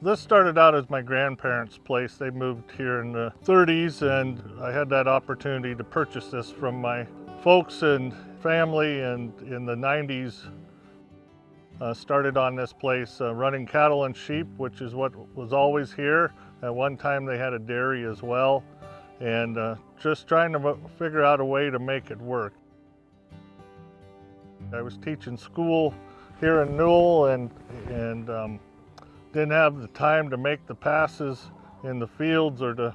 This started out as my grandparents' place. They moved here in the 30s and I had that opportunity to purchase this from my folks and family and in the 90s uh, started on this place uh, running cattle and sheep, which is what was always here. At one time they had a dairy as well and uh, just trying to figure out a way to make it work. I was teaching school here in Newell and, and um, didn't have the time to make the passes in the fields or to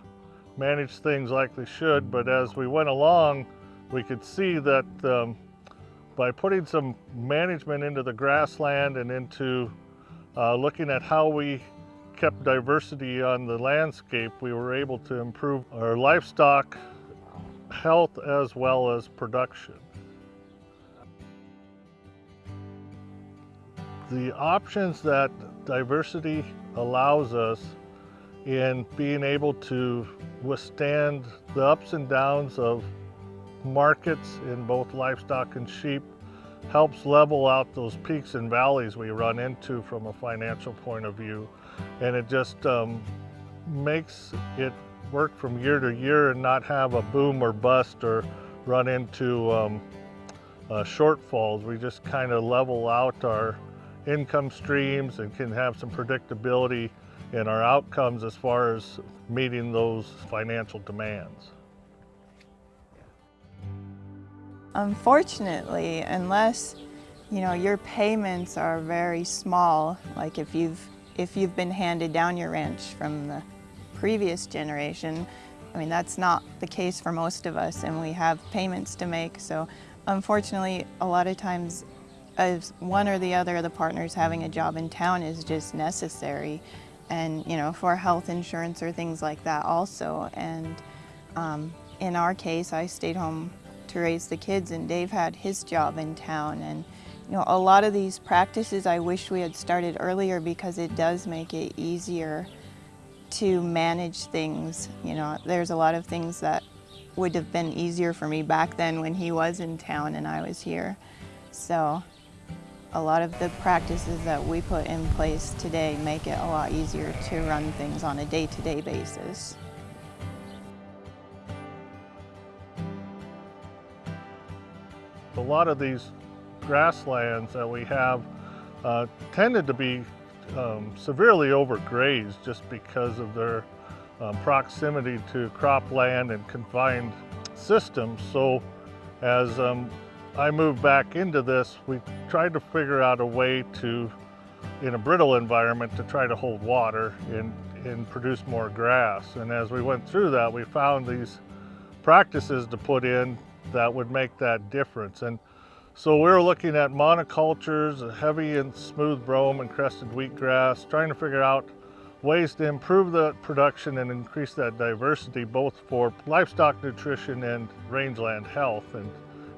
manage things like they should, but as we went along, we could see that um, by putting some management into the grassland and into uh, looking at how we kept diversity on the landscape, we were able to improve our livestock health as well as production. The options that diversity allows us in being able to withstand the ups and downs of markets in both livestock and sheep helps level out those peaks and valleys we run into from a financial point of view. And it just um, makes it work from year to year and not have a boom or bust or run into um, uh, shortfalls. We just kind of level out our income streams and can have some predictability in our outcomes as far as meeting those financial demands. Unfortunately, unless you know your payments are very small, like if you've if you've been handed down your ranch from the previous generation, I mean that's not the case for most of us and we have payments to make. So unfortunately, a lot of times one or the other of the partners having a job in town is just necessary. And you know for health insurance or things like that also. And um, in our case I stayed home to raise the kids and Dave had his job in town. And you know a lot of these practices I wish we had started earlier because it does make it easier to manage things. You know there's a lot of things that would have been easier for me back then when he was in town and I was here. So a lot of the practices that we put in place today make it a lot easier to run things on a day-to-day -day basis. A lot of these grasslands that we have uh, tended to be um, severely overgrazed just because of their um, proximity to cropland and confined systems. So as um, I moved back into this, we tried to figure out a way to, in a brittle environment, to try to hold water and, and produce more grass. And as we went through that, we found these practices to put in that would make that difference. And so we were looking at monocultures, heavy and smooth brome and crested wheatgrass, trying to figure out ways to improve the production and increase that diversity, both for livestock nutrition and rangeland health. And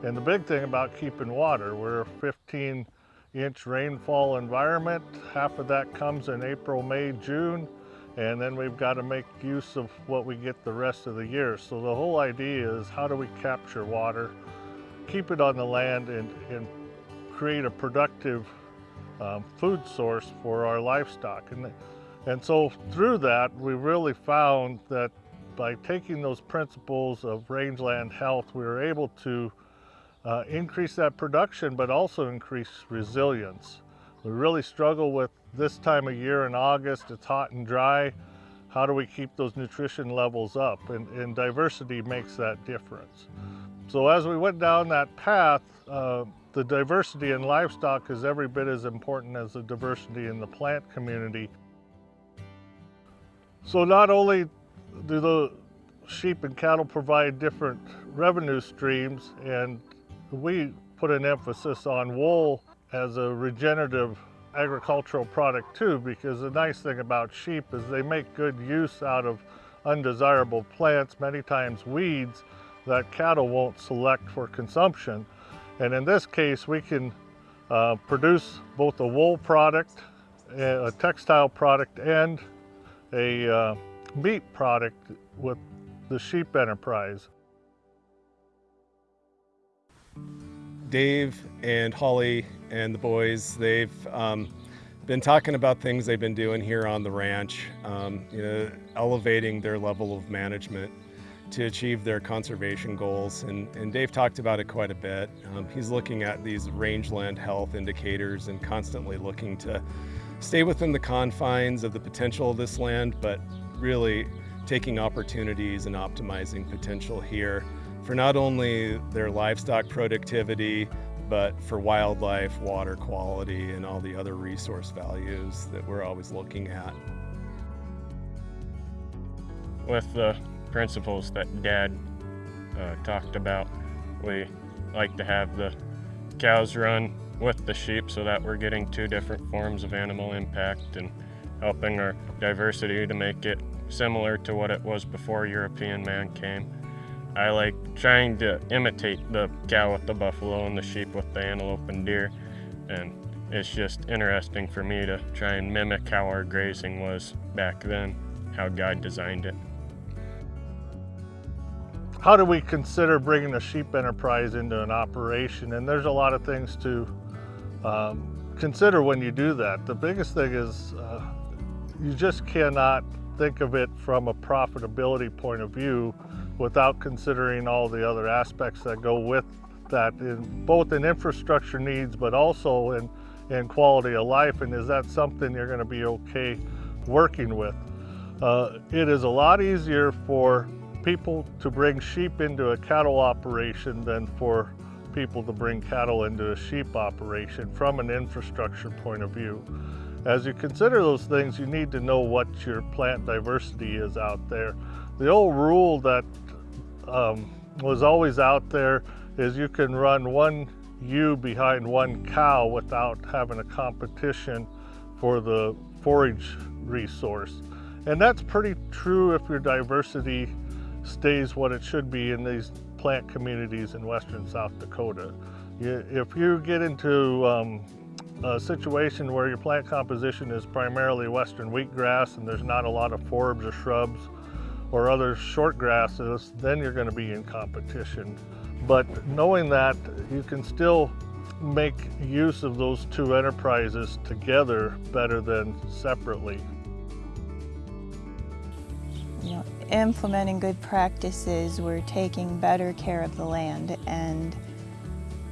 and the big thing about keeping water, we're a 15 inch rainfall environment. Half of that comes in April, May, June, and then we've got to make use of what we get the rest of the year. So the whole idea is how do we capture water, keep it on the land, and, and create a productive um, food source for our livestock. And, and so through that, we really found that by taking those principles of rangeland health, we were able to uh, increase that production, but also increase resilience. We really struggle with this time of year in August, it's hot and dry. How do we keep those nutrition levels up? And, and diversity makes that difference. So as we went down that path, uh, the diversity in livestock is every bit as important as the diversity in the plant community. So not only do the sheep and cattle provide different revenue streams and we put an emphasis on wool as a regenerative agricultural product too because the nice thing about sheep is they make good use out of undesirable plants, many times weeds, that cattle won't select for consumption. And in this case, we can uh, produce both a wool product, a textile product, and a uh, meat product with the sheep enterprise. Dave and Holly and the boys, they've um, been talking about things they've been doing here on the ranch, um, you know, elevating their level of management to achieve their conservation goals. And, and Dave talked about it quite a bit. Um, he's looking at these rangeland health indicators and constantly looking to stay within the confines of the potential of this land, but really taking opportunities and optimizing potential here for not only their livestock productivity, but for wildlife, water quality, and all the other resource values that we're always looking at. With the principles that Dad uh, talked about, we like to have the cows run with the sheep so that we're getting two different forms of animal impact and helping our diversity to make it similar to what it was before European man came. I like trying to imitate the cow with the buffalo and the sheep with the antelope and deer. And it's just interesting for me to try and mimic how our grazing was back then, how God designed it. How do we consider bringing a sheep enterprise into an operation? And there's a lot of things to um, consider when you do that. The biggest thing is uh, you just cannot think of it from a profitability point of view without considering all the other aspects that go with that in both in infrastructure needs but also in in quality of life and is that something you're going to be okay working with? Uh, it is a lot easier for people to bring sheep into a cattle operation than for people to bring cattle into a sheep operation from an infrastructure point of view as you consider those things you need to know what your plant diversity is out there the old rule that um, was always out there is you can run one ewe behind one cow without having a competition for the forage resource. And that's pretty true if your diversity stays what it should be in these plant communities in western South Dakota. If you get into um, a situation where your plant composition is primarily western wheatgrass and there's not a lot of forbs or shrubs or other short grasses, then you're going to be in competition. But knowing that, you can still make use of those two enterprises together better than separately. You know, implementing good practices, we're taking better care of the land and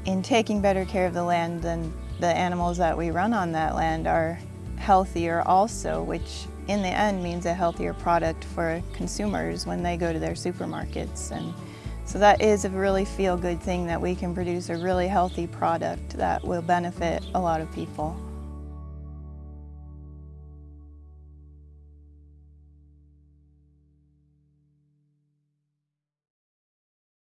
in taking better care of the land, then the animals that we run on that land are healthier also, which in the end means a healthier product for consumers when they go to their supermarkets. And so that is a really feel-good thing that we can produce a really healthy product that will benefit a lot of people.